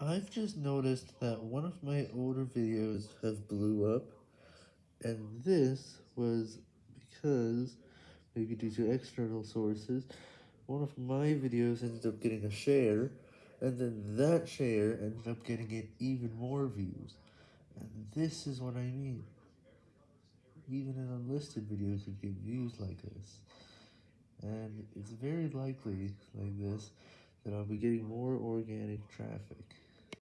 I've just noticed that one of my older videos have blew up, and this was because, maybe due to external sources, one of my videos ended up getting a share, and then that share ended up getting it even more views, and this is what I mean, even an unlisted video could get views like this, and it's very likely, like this, that I'll be getting more organic traffic.